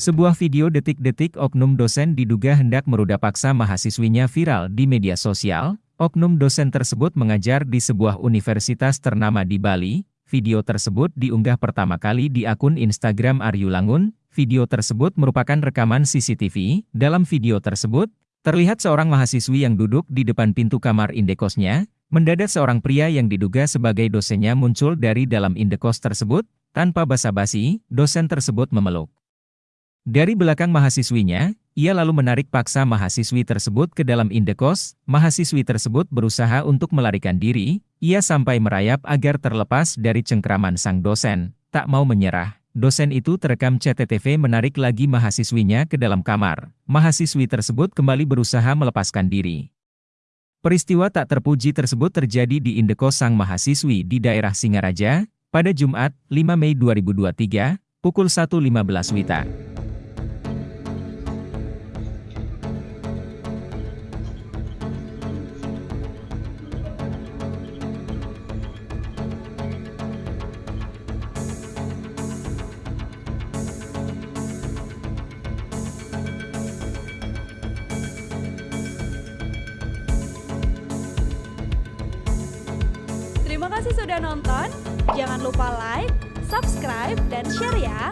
Sebuah video detik-detik oknum dosen diduga hendak meruda paksa mahasiswinya viral di media sosial. Oknum dosen tersebut mengajar di sebuah universitas ternama di Bali. Video tersebut diunggah pertama kali di akun Instagram Aryu Langun. Video tersebut merupakan rekaman CCTV. Dalam video tersebut, terlihat seorang mahasiswi yang duduk di depan pintu kamar indekosnya. Mendadak seorang pria yang diduga sebagai dosennya muncul dari dalam indekos tersebut. Tanpa basa-basi, dosen tersebut memeluk. Dari belakang mahasiswinya, ia lalu menarik paksa mahasiswi tersebut ke dalam indekos, mahasiswi tersebut berusaha untuk melarikan diri, ia sampai merayap agar terlepas dari cengkraman sang dosen, tak mau menyerah. Dosen itu terekam CCTV menarik lagi mahasiswinya ke dalam kamar. Mahasiswi tersebut kembali berusaha melepaskan diri. Peristiwa tak terpuji tersebut terjadi di indekos sang mahasiswi di daerah Singaraja, pada Jumat, 5 Mei 2023, pukul 1.15 WITA. Terima kasih sudah nonton. Jangan lupa like, subscribe, dan share ya.